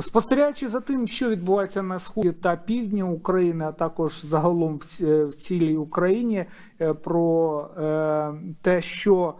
Спостерігаючи за тим, що відбувається на сході та півдні України, а також загалом в цілій Україні, е, про е, те, що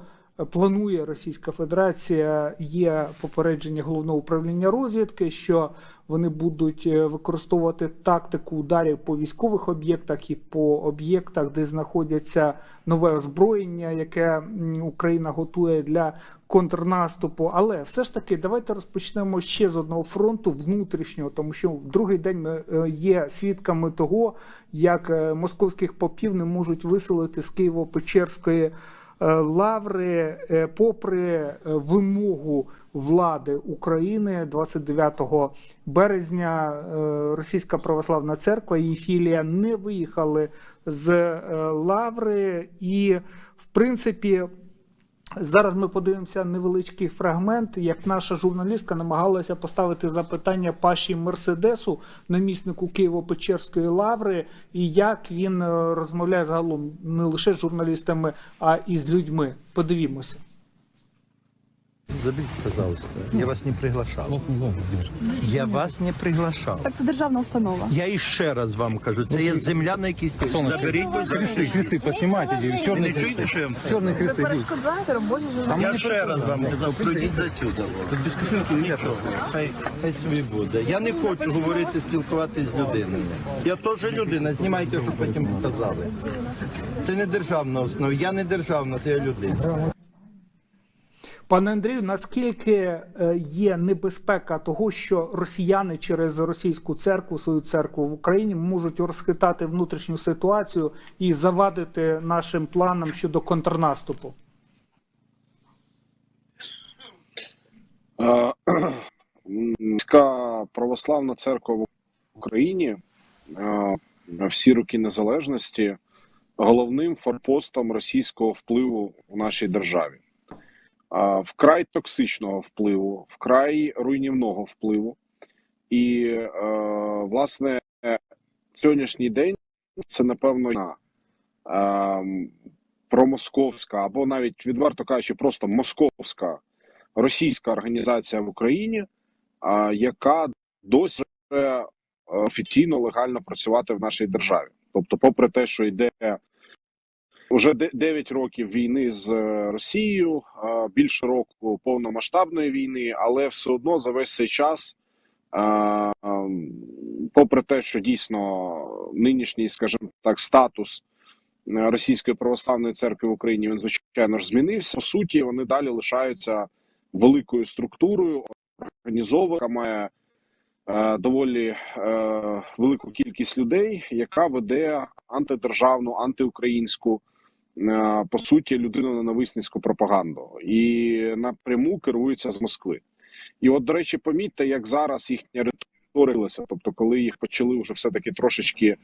планує Російська Федерація, є попередження головного управління розвідки, що вони будуть е, використовувати тактику ударів по військових об'єктах і по об'єктах, де знаходяться нове озброєння, яке Україна готує для контрнаступу. Але все ж таки, давайте розпочнемо ще з одного фронту внутрішнього, тому що в другий день ми е, є свідками того, як е, московських попів не можуть виселити з Києво-Печерської лаври, е, попри е, вимогу влади України 29 березня. е, Російська православна церква і філія не виїхали з е, лаври, і в принципі. Зараз ми подивимося невеличкий фрагмент, як наша журналістка намагалася поставити запитання Паші Мерседесу, наміснику Києво-Печерської лаври, і як він е, розмовляє загалом не лише з журналістами, а і з людьми. Подивімося. Заберите, пожалуйста. Я вас не приглашав. Я вас не приглашав. Так це державна установа. Я іще раз вам кажу, це є земля, на якій стоїть. Заберіть, будь ласка. Кресты, кресты поснимайте, Ви черные не чуєте, що я вам сказав? черные Ви кресты. идут. перешкоджаєте роботі журналістів. Я ще раз вам казав, пройдіть за сюди. Без кишеньки нічого. Хай, хай собі буде. Я не хочу говорити, спілкуватися з людиною. Я теж людина, знімайте, щоб потім показали. Це не державна основа. Я не державна, це я людина. Пане Андрію, наскільки е, є небезпека того, що росіяни через російську церкву, свою церкву в Україні можуть розхитати внутрішню ситуацію і завадити нашим планам щодо контрнаступу? Е, Міська православна церква в Україні е, всі роки незалежності головним форпостом російського впливу в нашій державі. Вкрай токсичного впливу, вкрай руйнівного впливу. І, е, власне, сьогоднішній день це, напевно, е, промосковська або навіть відверто кажучи, просто московська російська організація в Україні, яка досі е, офіційно легально працювати в нашій державі. Тобто, попри те, що йде вже 9 років війни з е, Росією, більше року повномасштабної війни, але все одно за весь цей час, ем, попри те, що дійсно нинішній, скажімо так, статус е, Російської православної церкви в Україні він звичайно ж змінився. По суті, вони далі лишаються великою структурою, організована, яка має е, доволі велику кількість людей, яка веде антидержавну, антиукраїнську, по суті, людиноненависницьку пропаганду і напряму керується з Москви. І от, до речі, помітьте, як зараз їхня риторика, тобто, коли їх почали вже все таки трошечки е,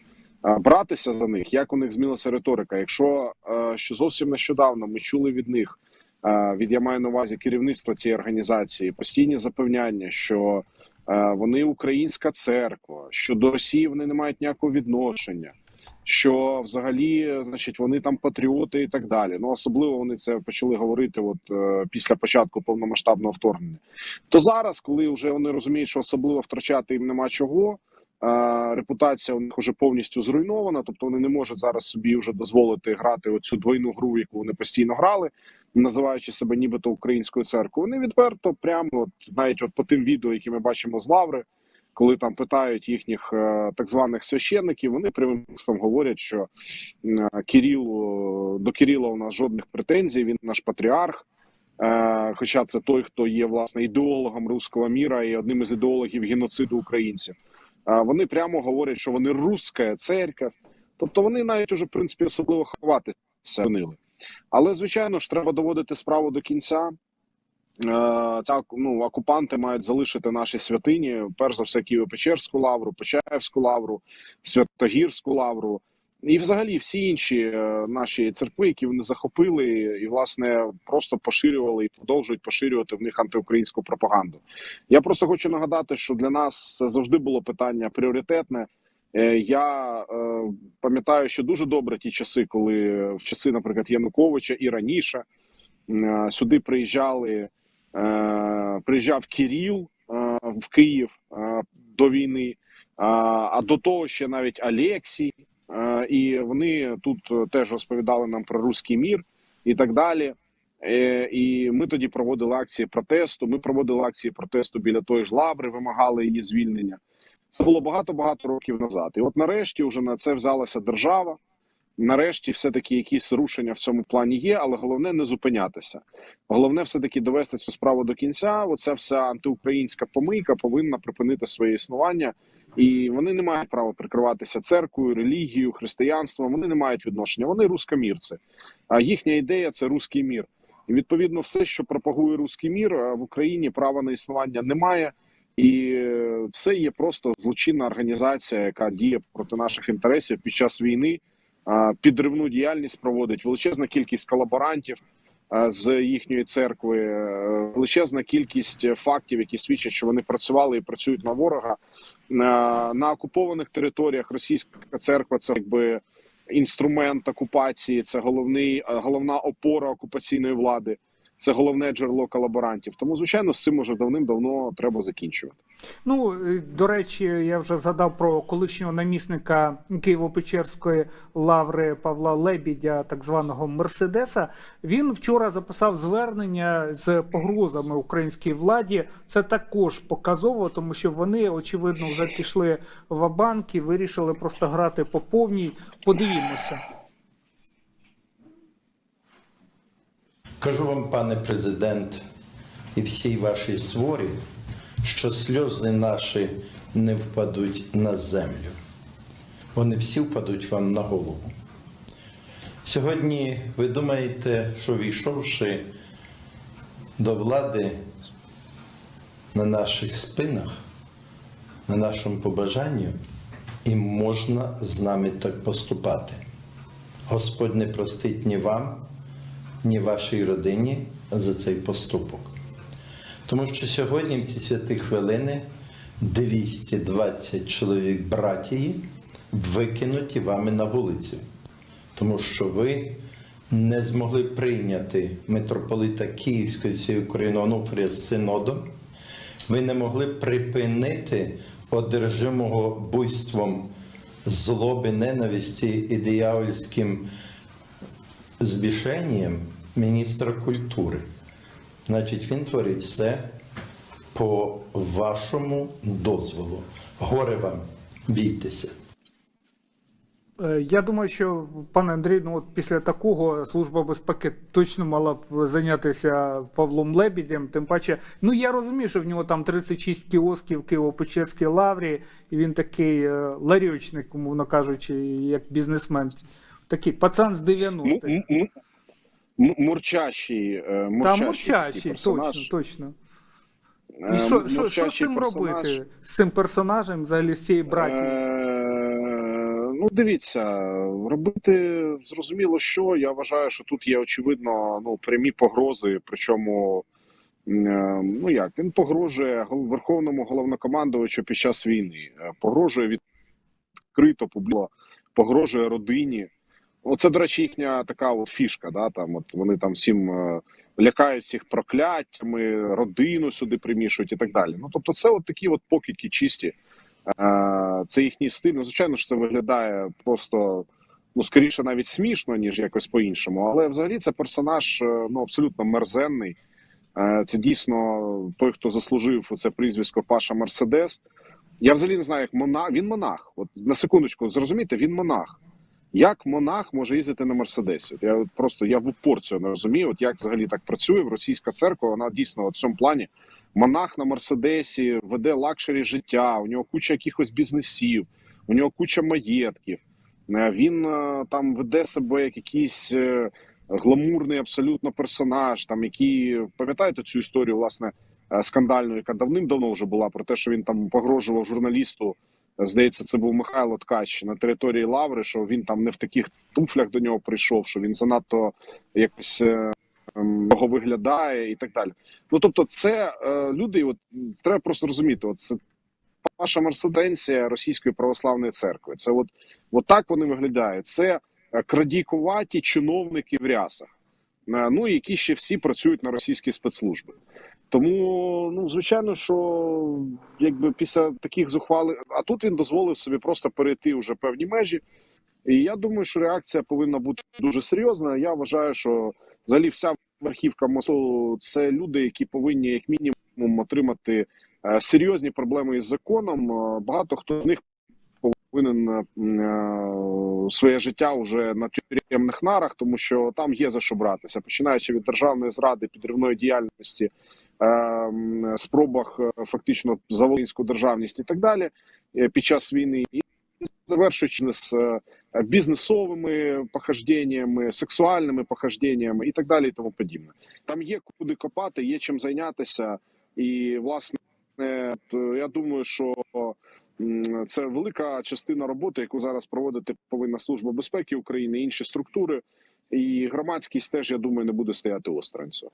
братися за них, як у них змінилася риторика. Якщо е, що зовсім нещодавно ми чули від них е, від я маю на увазі керівництва цієї організації постійні запевняння, що е, вони українська церква, що до Росії вони не мають ніякого відношення, що взагалі, значить, вони там патріоти і так далі. Ну особливо вони це почали говорити, от е, після початку повномасштабного вторгнення. То зараз, коли вже вони розуміють, що особливо втрачати їм нема чого. е, Репутація у них вже повністю зруйнована, тобто вони не можуть зараз собі вже дозволити грати оцю двойну гру, яку вони постійно грали, називаючи себе нібито українською церквою. Вони відверто, прямо от навіть от по тим відео, які ми бачимо з Лаври, коли там питають їхніх е, так званих священників, вони прямим текстом говорять, що е, Кирилу до Кирила у нас жодних претензій. Він наш патріарх. Е, Хоча це той, хто є власне ідеологом руського міра і одним із ідеологів геноциду українців. Вони прямо говорять, що вони руська церква. Тобто вони навіть уже в принципі особливо ховатися. Але звичайно ж треба доводити справу до кінця. Е, Ця ну окупанти мають залишити наші святині. Перш за все, Києво-Печерську лавру, Почаївську лавру, Святогірську лавру. І, взагалі, всі інші е, наші церкви, які вони захопили, і власне просто поширювали і продовжують поширювати в них антиукраїнську пропаганду. Я просто хочу нагадати, що для нас це завжди було питання пріоритетне. Е, Я пам'ятаю, що дуже добре ті часи, коли в часи, наприклад, Януковича і раніше сюди приїжджали, приїжджав Кіріл, е, в Київ е, до війни. А, до того ще навіть Алексій, е, і вони тут е, теж розповідали нам про руський мір і так далі. Е, І ми тоді проводили акції протесту. Ми проводили акції протесту біля тої ж лаври, вимагали її звільнення. Це було багато багато років назад. І от нарешті вже на це взялася держава. Нарешті, все таки якісь рушення в цьому плані є, але головне не зупинятися. Головне, все таки довести цю справу до кінця. Оця вся антиукраїнська помийка повинна припинити своє існування, і вони не мають права прикриватися церквою, релігією, християнством. Вони не мають відношення. Вони рускомірці. А їхня ідея це руський мір. І відповідно, все, що пропагує руський мір е, в Україні, права на існування немає. І е, це є просто злочинна організація, яка діє проти наших інтересів під час війни. Підривну діяльність проводить величезна кількість колаборантів з їхньої церкви, е, величезна кількість фактів, які свідчать, що вони працювали і працюють на ворога на, окупованих територіях. Російська церква це якби інструмент окупації, це головний головна опора окупаційної влади. Це головне джерело колаборантів. Тому, звичайно, з цим уже давним-давно треба закінчувати. Ну, е, до речі, я вже згадав про колишнього намісника Києво-Печерської лаври Павла Лебідя, так званого Мерседеса. Він вчора записав звернення з погрозами українській владі. Це також показово, тому що вони очевидно вже пішли в банк і вирішили просто грати по повній. Подивімося. Кажу вам, пане президент, і всій вашій сворі, що сльози наші не впадуть на землю. Вони всі впадуть вам на голову. Сьогодні ви думаєте, що війшовши до влади на наших спинах, на нашому побажанню, і можна з нами так поступати. Господь не простить ні вам, ні вашій родині за цей поступок. Тому що сьогодні, в ці святі хвилини, 220 чоловік братії викинуті вами на вулицю, тому що ви не змогли прийняти митрополита Київської цієї України Онуфрія з синодом, ви не могли припинити одержимого буйством злоби, ненависті і диявольським збішенням міністра культури. Значить, він творить все по вашому дозволу. Горе вам, бійтеся. Е, Я думаю, що пане Андрій, ну от після такого служба безпеки точно мала б зайнятися Павлом Лебідем. Тим паче, ну я розумію, що в нього там 36 кіосків в Києво-Печерській лаврі, і він такий е, ларьочник, умовно кажучи, як бізнесмен. Такий пацан з 90-х. Мурчащий, Та мурчащий, мурчащий, персонаж. точно, точно. І що, що, що з цим персонаж. робити? З цим персонажем, взагалі з цієї браті? Е, Ну, дивіться, робити зрозуміло, що я вважаю, що тут є очевидно ну прямі погрози. Причому е, ну як він погрожує верховному головнокомандувачу під час війни, е, погрожує відкрито публіко, погрожує родині. Оце, до речі, їхня така от фішка. Да, там от вони там всім е, лякають всіх прокляттями, родину сюди примішують і так далі. Ну тобто, це от такі от покидьки чисті. Е, Це їхній стиль. Ну, звичайно ж, це виглядає просто ну скоріше навіть смішно, ніж якось по-іншому. Але взагалі це персонаж е, ну абсолютно мерзенний. Це дійсно той, хто заслужив це прізвисько Паша Мерседес. Я взагалі не знаю, як монах. Він монах. От на секундочку, зрозумійте, він монах. Як монах може їздити на Мерседесі? Я просто я в упор цього не розумію. От як взагалі так працює в російська церква? Вона дійсно в цьому плані монах на Мерседесі веде luxury життя. У нього куча якихось бізнесів, у нього куча маєтків. Е, Він е, там веде себе як якийсь е, гламурний абсолютно персонаж, там який пам'ятаєте цю історію, власне, скандальну, яка давним-давно вже була про те, що він там погрожував журналісту. Е, Здається, це був Михайло Ткач на території Лаври, що він там не в таких туфлях до нього прийшов, що він занадто якось е, ем, його виглядає і так далі. Ну тобто, це е, люди, от треба просто розуміти, от це ваша мерседенція Російської православної церкви. Це от, от так вони виглядають. Це е, крадійкуваті чиновники в рясах, е, ну які ще всі працюють на російські спецслужби. Тому, ну звичайно, що якби після таких зухвалих, а тут він дозволив собі просто перейти вже певні межі. І я думаю, що реакція повинна бути дуже серйозна. Я вважаю, що взагалі вся верхівка МОСУ – це люди, які повинні як мінімум отримати е, серйозні проблеми із законом. Е, Багато хто з них повинен е, своє життя вже на тюремних нарах, тому що там є за що братися, починаючи від державної зради, підривної діяльності, спробах е, фактично за волинську державність і так далі е, під час війни, і завершуючи з е, бізнесовими похожденнями, сексуальними похожденнями і так далі, і тому подібне. Там є куди копати, є чим зайнятися, і власне я думаю, що це велика частина роботи, яку зараз проводити повинна служба безпеки України, інші структури. І громадськість теж я думаю не буде стояти осторонь цього.